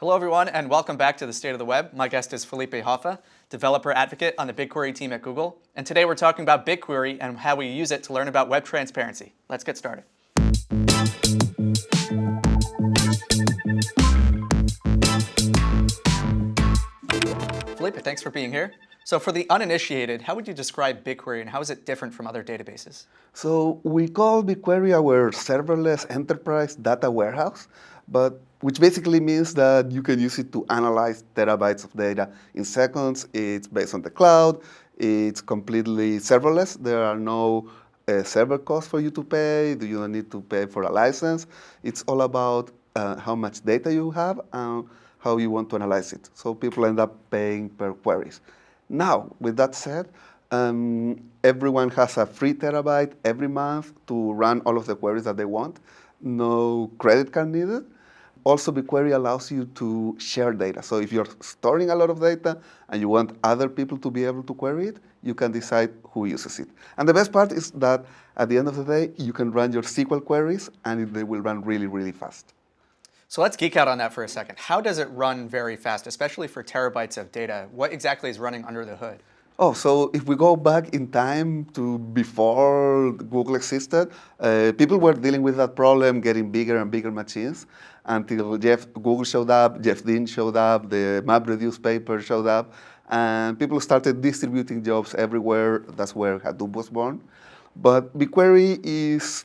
Hello everyone and welcome back to the State of the Web. My guest is Felipe Hoffa, developer advocate on the BigQuery team at Google. And today we're talking about BigQuery and how we use it to learn about web transparency. Let's get started. Felipe, thanks for being here. So for the uninitiated, how would you describe BigQuery and how is it different from other databases? So we call BigQuery our serverless enterprise data warehouse, but which basically means that you can use it to analyze terabytes of data in seconds. It's based on the cloud. It's completely serverless. There are no uh, server costs for you to pay. You don't need to pay for a license. It's all about uh, how much data you have and how you want to analyze it. So people end up paying per queries. Now, with that said, um, everyone has a free terabyte every month to run all of the queries that they want. No credit card needed. Also, BigQuery allows you to share data. So if you're storing a lot of data and you want other people to be able to query it, you can decide who uses it. And the best part is that at the end of the day, you can run your SQL queries and they will run really, really fast. So let's geek out on that for a second. How does it run very fast, especially for terabytes of data? What exactly is running under the hood? Oh, so if we go back in time to before Google existed, uh, people were dealing with that problem, getting bigger and bigger machines, until Jeff, Google showed up, Jeff Dean showed up, the MapReduce paper showed up, and people started distributing jobs everywhere. That's where Hadoop was born. But BigQuery is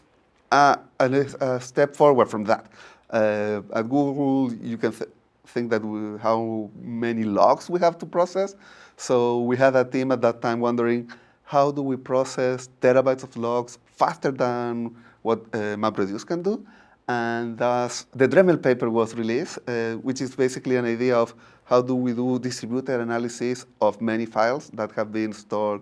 a, a, a step forward from that. Uh, at Google, you can th think that we, how many logs we have to process. So we had a team at that time wondering, how do we process terabytes of logs faster than what uh, MapReduce can do? And thus, the Dremel paper was released, uh, which is basically an idea of how do we do distributed analysis of many files that have been stored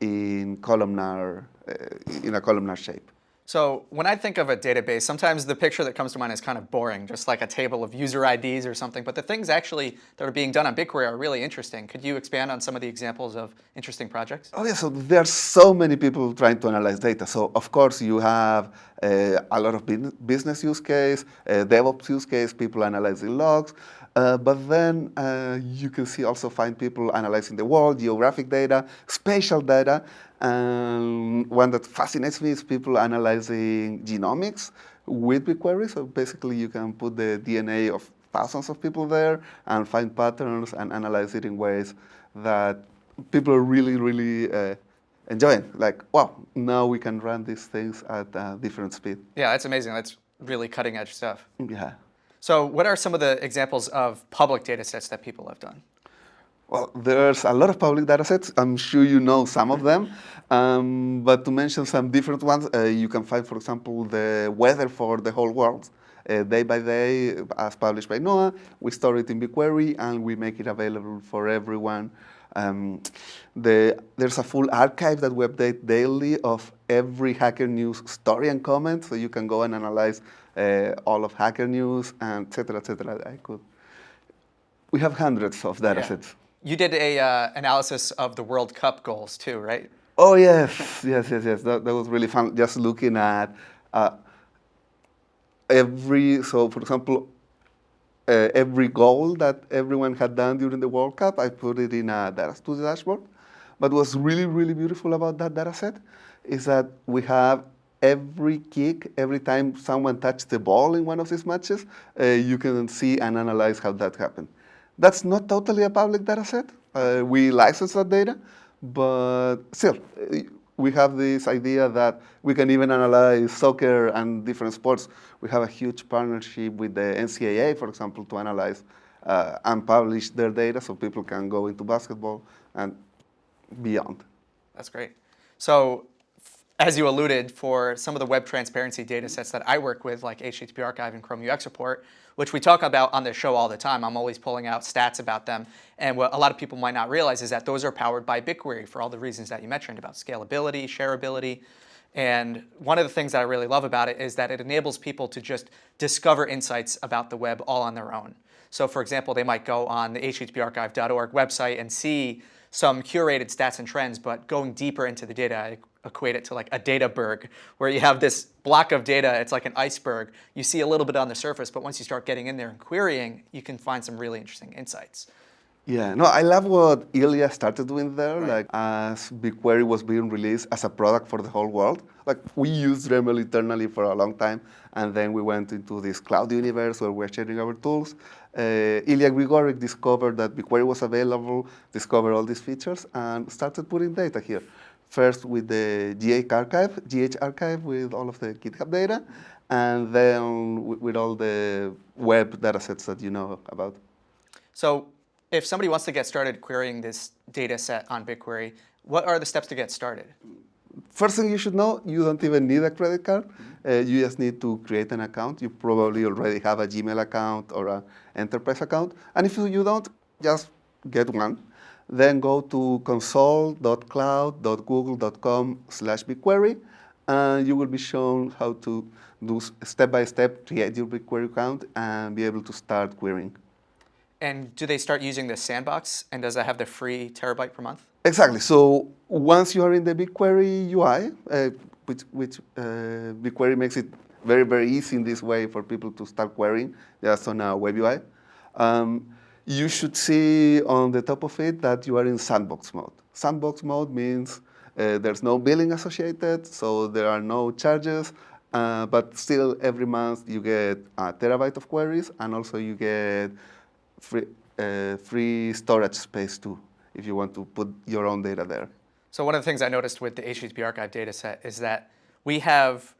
in columnar, uh, in a columnar shape. So when I think of a database, sometimes the picture that comes to mind is kind of boring, just like a table of user IDs or something. But the things actually that are being done on BigQuery are really interesting. Could you expand on some of the examples of interesting projects? Oh yeah, so there are so many people trying to analyze data. So of course you have uh, a lot of business use case, uh, DevOps use case, people analyzing logs. Uh, but then uh, you can see also find people analyzing the world, geographic data, spatial data. And one that fascinates me is people analyzing genomics with BigQuery. So basically you can put the DNA of thousands of people there and find patterns and analyze it in ways that people are really, really uh, enjoying. Like, wow, now we can run these things at a different speed. Yeah, that's amazing. That's really cutting edge stuff. Yeah. So what are some of the examples of public data sets that people have done? Well, there's a lot of public data sets. I'm sure you know some of them. Um, but to mention some different ones, uh, you can find, for example, the weather for the whole world. Uh, day by day, as published by NOAA, we store it in BigQuery and we make it available for everyone. Um, the, there's a full archive that we update daily of every Hacker News story and comment, so you can go and analyze all of Hacker News, and et cetera, et cetera. I could. We have hundreds of data yeah. sets. You did a uh, analysis of the World Cup goals too, right? Oh yes, yes, yes, yes. That, that was really fun. Just looking at uh, every, so for example, uh, every goal that everyone had done during the World Cup, I put it in a data studio dashboard. But what's really, really beautiful about that data set is that we have every kick, every time someone touched the ball in one of these matches, uh, you can see and analyze how that happened. That's not totally a public data set. Uh, we license that data, but still, uh, we have this idea that we can even analyze soccer and different sports. We have a huge partnership with the NCAA, for example, to analyze uh, and publish their data so people can go into basketball and beyond. That's great. So as you alluded, for some of the web transparency data sets that I work with, like HTTP Archive and Chrome UX Report, which we talk about on the show all the time, I'm always pulling out stats about them. And what a lot of people might not realize is that those are powered by BigQuery for all the reasons that you mentioned about scalability, shareability. And one of the things that I really love about it is that it enables people to just discover insights about the web all on their own. So for example, they might go on the httparchive.org website and see some curated stats and trends, but going deeper into the data, equate it to like a data berg, where you have this block of data, it's like an iceberg. You see a little bit on the surface, but once you start getting in there and querying, you can find some really interesting insights. Yeah, no, I love what Ilya started doing there. Right. Like as BigQuery was being released as a product for the whole world. Like we used Dremel internally for a long time, and then we went into this cloud universe where we're sharing our tools. Uh, Ilya Grigorik discovered that BigQuery was available, discovered all these features, and started putting data here. First with the GH archive, GH archive with all of the GitHub data, and then with, all the web datasets that you know about. So if somebody wants to get started querying this data set on BigQuery, what are the steps to get started? First thing you should know, you don't even need a credit card. Uh, you just need to create an account. You probably already have a Gmail account or an enterprise account. And if you don't, just get one. Then go to console.cloud.google.com slash BigQuery, and you will be shown how to do step-by-step, create your BigQuery account, and be able to start querying. And do they start using the sandbox? And does that have the free terabyte per month? Exactly. So once you are in the BigQuery UI, uh, which, which uh, BigQuery makes it very, very easy in this way for people to start querying just on a web UI, um, you should see on the top of it that you are in sandbox mode. Sandbox mode means uh, there's no billing associated, so there are no charges, uh, but still every month you get a terabyte of queries, and also you get free, uh, free storage space too, if you want to put your own data there. So one of the things I noticed with the HTTP archive data set is that we have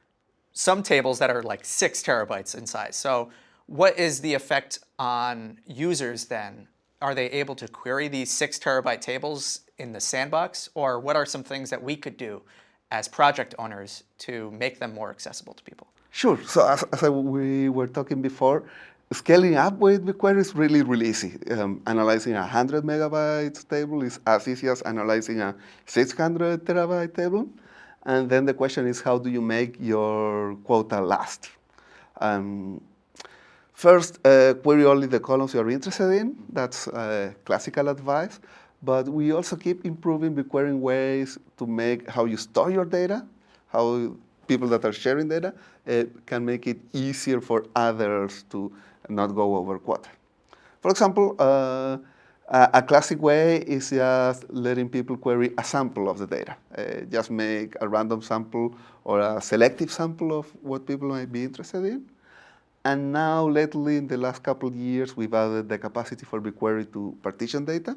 some tables that are like six terabytes in size. So what is the effect on users then? Are they able to query these six terabyte tables in the sandbox? Or what are some things that we could do as project owners to make them more accessible to people? Sure. So as, as I, we were talking before, scaling up with BigQuery is really, really easy. Um, analyzing a 100 megabytes table is as easy as analyzing a 600 terabyte table. And then the question is, how do you make your quota last? Um, first, uh, query only the columns you're interested in. That's uh, classical advice. But we also keep improving the querying ways to make how you store your data, how people that are sharing data uh, can make it easier for others to not go over quota. For example, uh, a classic way is just letting people query a sample of the data. Uh, just make a random sample or a selective sample of what people might be interested in. And now, lately, in the last couple of years, we've added the capacity for BigQuery to partition data.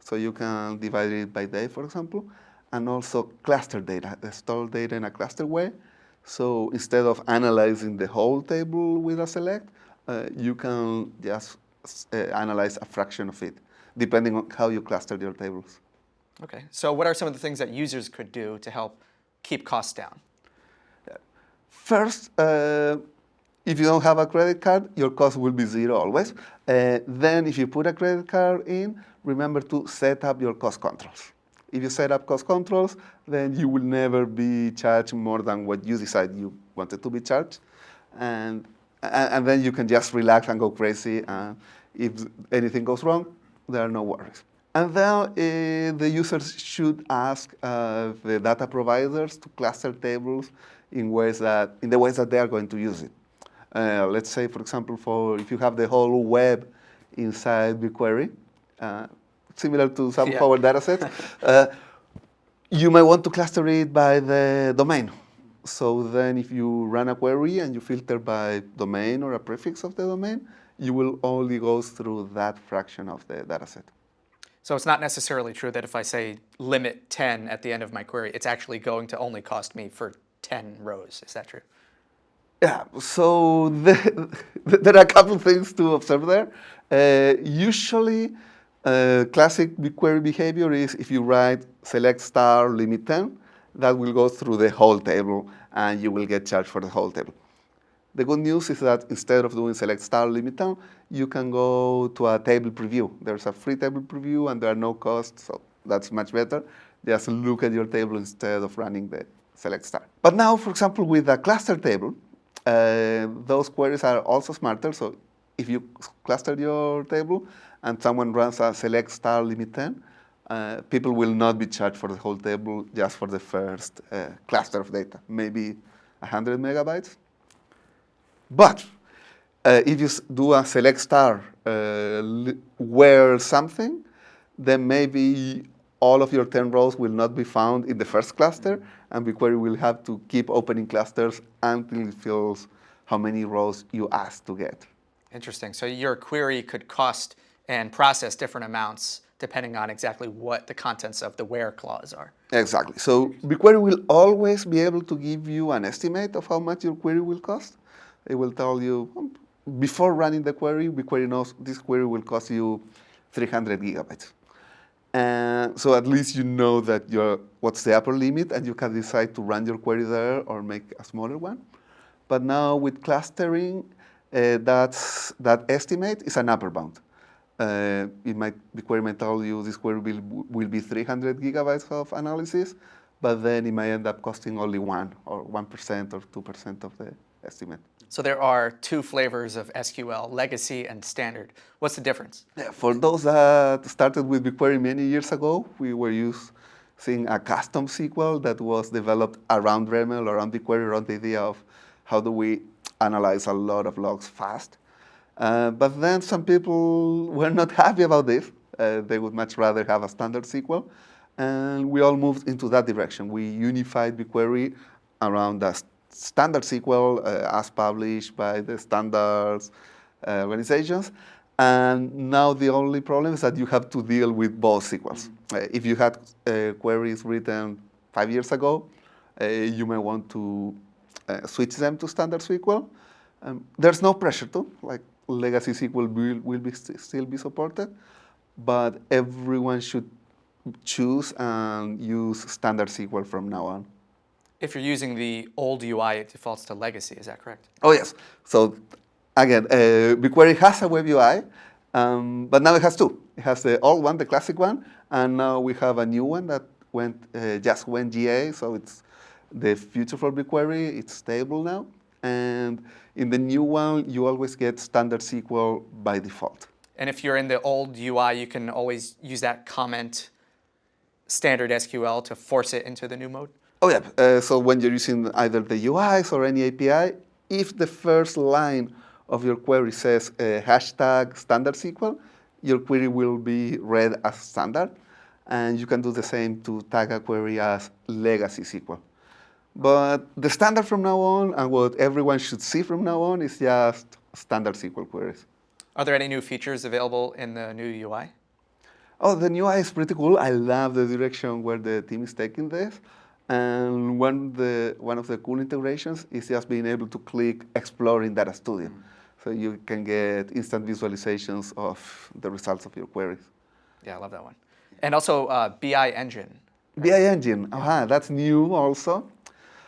So you can divide it by day, for example, and also cluster data, store data in a cluster way. So instead of analyzing the whole table with a select, uh, you can just uh, analyze a fraction of it, depending on how you cluster your tables. Okay, so what are some of the things that users could do to help keep costs down? First, uh, if you don't have a credit card, your cost will be zero always. Uh, then if you put a credit card in, remember to set up your cost controls. If you set up cost controls, then you will never be charged more than what you decide you wanted to be charged. And, and, then you can just relax and go crazy. And if anything goes wrong, there are no worries. And then uh, the users should ask uh, the data providers to cluster tables in ways that in the ways that they are going to use it. Uh, let's say, for example, for if you have the whole web inside BigQuery, uh, similar to some yeah. of our data sets, uh, you might want to cluster it by the domain. So then if you run a query and you filter by domain or a prefix of the domain, you will only go through that fraction of the data set. So it's not necessarily true that if I say limit 10 at the end of my query, it's actually going to only cost me for 10 rows. Is that true? Yeah, so the, there are a couple things to observe there. Uh, usually, uh, classic BigQuery behavior is if you write select star limit 10, that will go through the whole table and you will get charged for the whole table. The good news is that instead of doing select star limit 10, you can go to a table preview. There's a free table preview and there are no costs, so that's much better. Just look at your table instead of running the select star. But now, for example, with a cluster table, uh, those queries are also smarter. So if you cluster your table and someone runs a select star limit 10, uh, people will not be charged for the whole table, just for the first uh, cluster of data, maybe 100 megabytes. But uh, if you do a select star uh, where something, then maybe all of your 10 rows will not be found in the first cluster, and BigQuery will have to keep opening clusters until it fills how many rows you asked to get. Interesting. So your query could cost and process different amounts depending on exactly what the contents of the where clause are. Exactly. So BigQuery will always be able to give you an estimate of how much your query will cost. It will tell you, um, before running the query, BigQuery knows this query will cost you 300 gigabytes. And so at least you know that you're, what's the upper limit, and you can decide to run your query there or make a smaller one. But now with clustering, uh, that's, that estimate is an upper bound. Uh, it might, the query might tell you this query will, will be 300 gigabytes of analysis, but then it may end up costing only one or 1% or 2% of the estimate. So there are two flavors of SQL, legacy and standard. What's the difference? Yeah, for those that started with BigQuery many years ago, we were using a custom SQL that was developed around Dremel, around BigQuery, around the idea of how do we analyze a lot of logs fast. Uh, but then some people were not happy about this. Uh, they would much rather have a standard SQL. And we all moved into that direction. We unified BigQuery around the standard SQL uh, as published by the standards uh, organizations. And now the only problem is that you have to deal with both SQLs. Uh, if you had uh, queries written five years ago, uh, you may want to uh, switch them to standard SQL. Um, there's no pressure to, like legacy SQL will, will be st still be supported, but everyone should choose and use standard SQL from now on. If you're using the old UI, it defaults to legacy, is that correct? Oh yes, so again, uh, BigQuery has a web UI, um, but now it has two. It has the old one, the classic one, and now we have a new one that went uh, just went GA, so it's the future for BigQuery. It's stable now. And in the new one, you always get standard SQL by default. And if you're in the old UI, you can always use that comment standard SQL to force it into the new mode? Oh yeah, uh, so when you're using either the UIs or any API, if the first line of your query says uh, hashtag standard SQL, your query will be read as standard. And you can do the same to tag a query as legacy SQL. But the standard from now on and what everyone should see from now on is just standard SQL queries. Are there any new features available in the new UI? Oh, the new UI is pretty cool. I love the direction where the team is taking this. And one, the, one of the cool integrations is just being able to click Explore in Data Studio. Mm. So you can get instant visualizations of the results of your queries. Yeah, I love that one. And also uh, BI Engine. BI Engine, -huh, that's new also.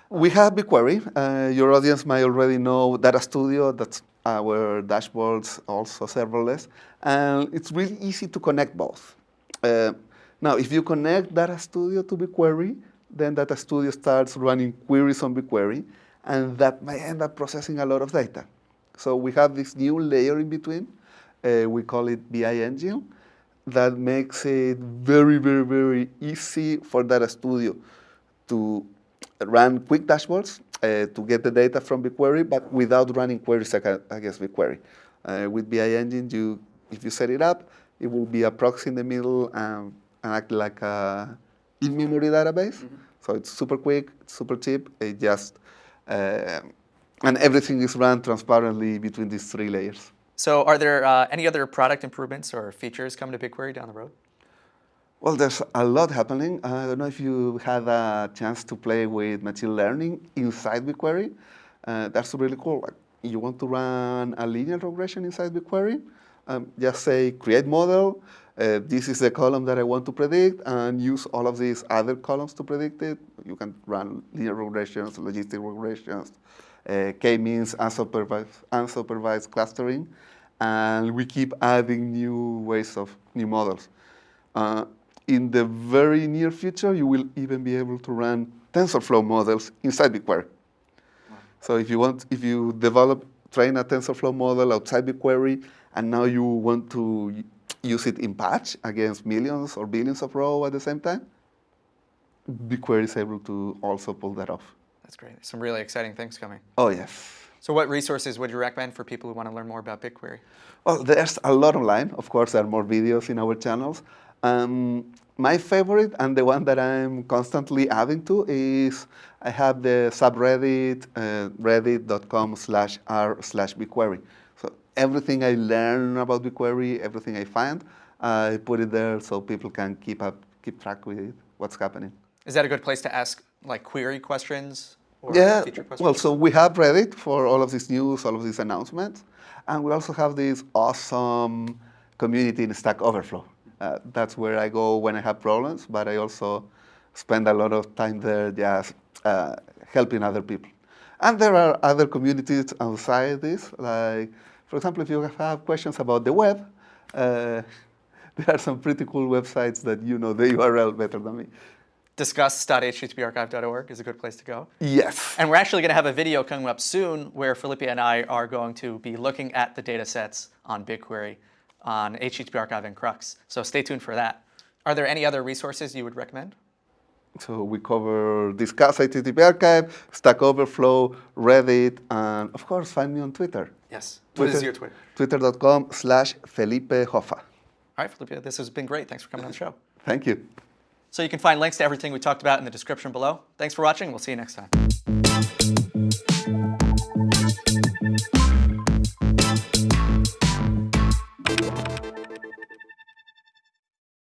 We have BigQuery. Uh, your audience might already know Data Studio. That's our dashboards, also serverless. And it's really easy to connect both. Uh, now, if you connect Data Studio to BigQuery, then Data Studio starts running queries on BigQuery, and that may end up processing a lot of data. So we have this new layer in between. Uh, we call it BI Engine that makes it very, very, very easy for Data Studio to run quick dashboards uh, to get the data from BigQuery, but without running queries against BigQuery. Uh, with BI Engine, you, if you set it up, it will be a proxy in the middle and, and act like a in-memory database. Mm -hmm. So it's super quick, it's super cheap. It just uh, and everything is run transparently between these three layers. So are there uh, any other product improvements or features coming to BigQuery down the road? Well, there's a lot happening. I don't know if you had a chance to play with machine learning inside BigQuery. Uh, that's really cool. Like, you want to run a linear regression inside BigQuery, um, just say create model, uh, this is the column that I want to predict, and use all of these other columns to predict it. You can run linear regressions, logistic regressions, uh, k-means, unsupervised, unsupervised clustering, and we keep adding new ways of new models. Uh, in the very near future, you will even be able to run TensorFlow models inside BigQuery. Wow. So if you want, if you develop, train a TensorFlow model outside BigQuery, and now you want to use it in patch against millions or billions of row at the same time, BigQuery is able to also pull that off. That's great. Some really exciting things coming. Oh, yes. So what resources would you recommend for people who want to learn more about BigQuery? Well, there's a lot online. Of course, there are more videos in our channels. Um, my favorite and the one that I'm constantly adding to is I have the subreddit uh, reddit.com slash r slash BigQuery. Everything I learn about BigQuery, everything I find, I put it there so people can keep up, keep track with what's happening. Is that a good place to ask like query questions or Yeah, questions? well, so we have Reddit for all of this news, all of these announcements, and we also have this awesome community in Stack Overflow. Uh, that's where I go when I have problems, but I also spend a lot of time there just uh, helping other people. And there are other communities outside this, like, for example, if you have questions about the web, uh, there are some pretty cool websites that you know the URL better than me. discuss.httparchive.org is a good place to go. Yes. And we're actually going to have a video coming up soon where Felipe and I are going to be looking at the data sets on BigQuery on HTTP Archive and Crux. So stay tuned for that. Are there any other resources you would recommend? So we cover Discuss HTTP Archive, Stack Overflow, Reddit, and of course, find me on Twitter. Yes. What is Twitter- your Twitter? Twitter.com slash Felipe Hoffa. All right, Felipe, this has been great. Thanks for coming on the show. Thank you. So you can find links to everything we talked about in the description below. Thanks for watching. We'll see you next time.